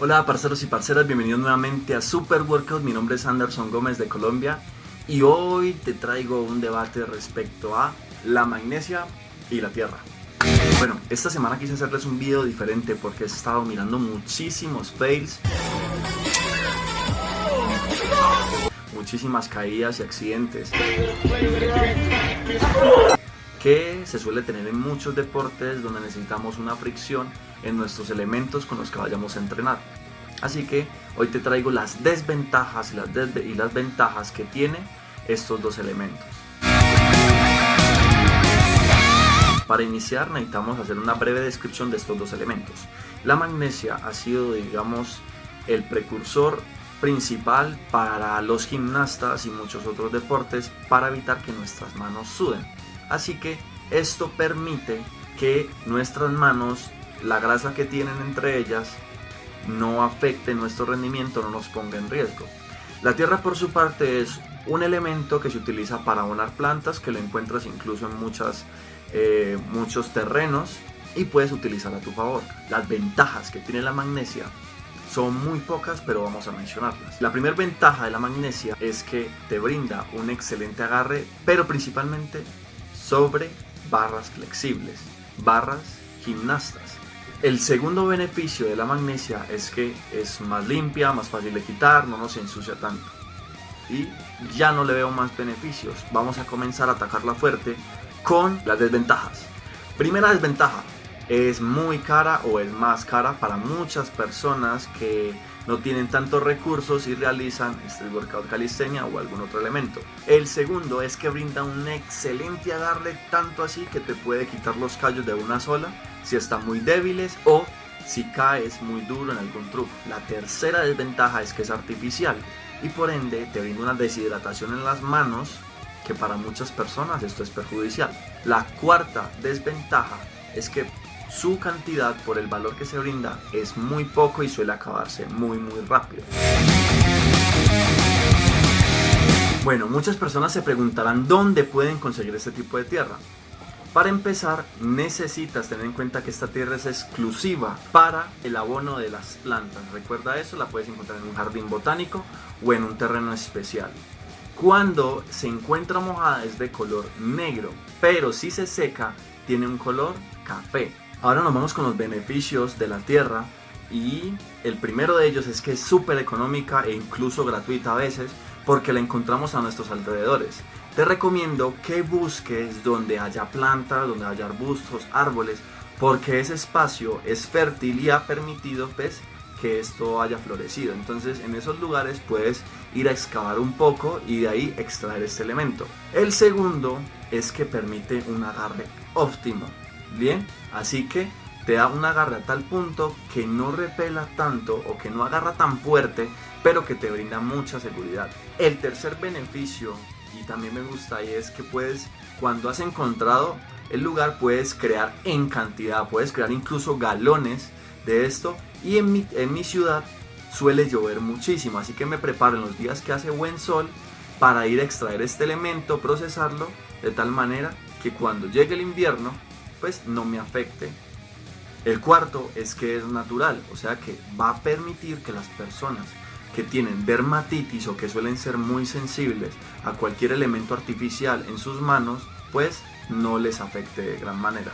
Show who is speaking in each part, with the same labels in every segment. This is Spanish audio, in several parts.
Speaker 1: Hola parceros y parceras, bienvenidos nuevamente a Super Workout, mi nombre es Anderson Gómez de Colombia y hoy te traigo un debate respecto a la magnesia y la tierra. Bueno, esta semana quise hacerles un video diferente porque he estado mirando muchísimos fails muchísimas caídas y accidentes que se suele tener en muchos deportes donde necesitamos una fricción en nuestros elementos con los que vayamos a entrenar. Así que hoy te traigo las desventajas y las, y las ventajas que tiene estos dos elementos. Para iniciar necesitamos hacer una breve descripción de estos dos elementos. La magnesia ha sido, digamos, el precursor principal para los gimnastas y muchos otros deportes para evitar que nuestras manos suden. Así que esto permite que nuestras manos, la grasa que tienen entre ellas, no afecte nuestro rendimiento, no nos ponga en riesgo. La tierra por su parte es un elemento que se utiliza para abonar plantas, que lo encuentras incluso en muchas, eh, muchos terrenos y puedes utilizar a tu favor. Las ventajas que tiene la magnesia son muy pocas, pero vamos a mencionarlas. La primera ventaja de la magnesia es que te brinda un excelente agarre, pero principalmente sobre barras flexibles, barras gimnastas. El segundo beneficio de la magnesia es que es más limpia, más fácil de quitar, no nos ensucia tanto. Y ya no le veo más beneficios. Vamos a comenzar a atacarla fuerte con las desventajas. Primera desventaja, es muy cara o es más cara para muchas personas que no tienen tantos recursos y realizan street workout calistenia o algún otro elemento. El segundo es que brinda un excelente agarre tanto así que te puede quitar los callos de una sola si están muy débiles o si caes muy duro en algún truco. La tercera desventaja es que es artificial y por ende te brinda una deshidratación en las manos que para muchas personas esto es perjudicial. La cuarta desventaja es que su cantidad por el valor que se brinda es muy poco y suele acabarse muy muy rápido. Bueno, muchas personas se preguntarán dónde pueden conseguir este tipo de tierra. Para empezar, necesitas tener en cuenta que esta tierra es exclusiva para el abono de las plantas. Recuerda eso, la puedes encontrar en un jardín botánico o en un terreno especial. Cuando se encuentra mojada es de color negro, pero si se seca tiene un color café. Ahora nos vamos con los beneficios de la Tierra y el primero de ellos es que es súper económica e incluso gratuita a veces porque la encontramos a nuestros alrededores. Te recomiendo que busques donde haya plantas, donde haya arbustos, árboles, porque ese espacio es fértil y ha permitido pues, que esto haya florecido. Entonces en esos lugares puedes ir a excavar un poco y de ahí extraer este elemento. El segundo es que permite un agarre óptimo. Bien, así que te da un agarre a tal punto que no repela tanto o que no agarra tan fuerte, pero que te brinda mucha seguridad. El tercer beneficio, y también me gusta, y es que puedes, cuando has encontrado el lugar, puedes crear en cantidad, puedes crear incluso galones de esto. Y en mi, en mi ciudad suele llover muchísimo, así que me preparo en los días que hace buen sol para ir a extraer este elemento, procesarlo de tal manera que cuando llegue el invierno pues no me afecte. El cuarto es que es natural, o sea que va a permitir que las personas que tienen dermatitis o que suelen ser muy sensibles a cualquier elemento artificial en sus manos, pues no les afecte de gran manera.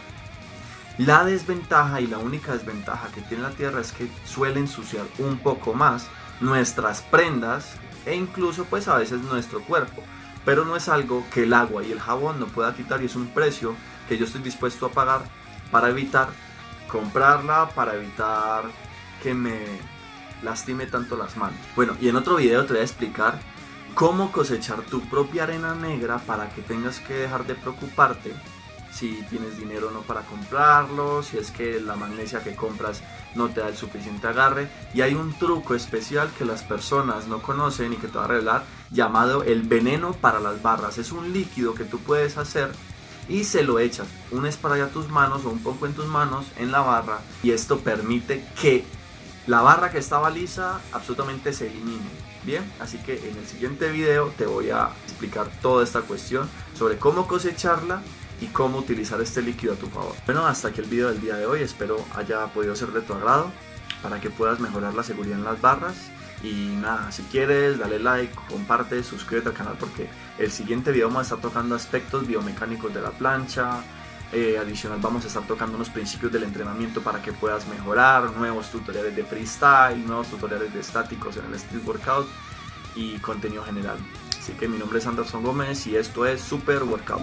Speaker 1: La desventaja y la única desventaja que tiene la tierra es que suele ensuciar un poco más nuestras prendas e incluso pues a veces nuestro cuerpo. Pero no es algo que el agua y el jabón no pueda quitar y es un precio que yo estoy dispuesto a pagar para evitar comprarla, para evitar que me lastime tanto las manos. Bueno, y en otro video te voy a explicar cómo cosechar tu propia arena negra para que tengas que dejar de preocuparte si tienes dinero o no para comprarlo, si es que la magnesia que compras no te da el suficiente agarre. Y hay un truco especial que las personas no conocen y que te va a revelar llamado el veneno para las barras. Es un líquido que tú puedes hacer y se lo echas un spray a tus manos o un poco en tus manos en la barra y esto permite que la barra que estaba lisa absolutamente se elimine. Bien, así que en el siguiente video te voy a explicar toda esta cuestión sobre cómo cosecharla y cómo utilizar este líquido a tu favor. Bueno, hasta aquí el video del día de hoy, espero haya podido ser de tu agrado para que puedas mejorar la seguridad en las barras y nada, si quieres, dale like, comparte, suscríbete al canal porque el siguiente video vamos a estar tocando aspectos biomecánicos de la plancha. Eh, adicional vamos a estar tocando unos principios del entrenamiento para que puedas mejorar, nuevos tutoriales de freestyle, nuevos tutoriales de estáticos en el street workout y contenido general. Así que mi nombre es Anderson Gómez y esto es Super Workout.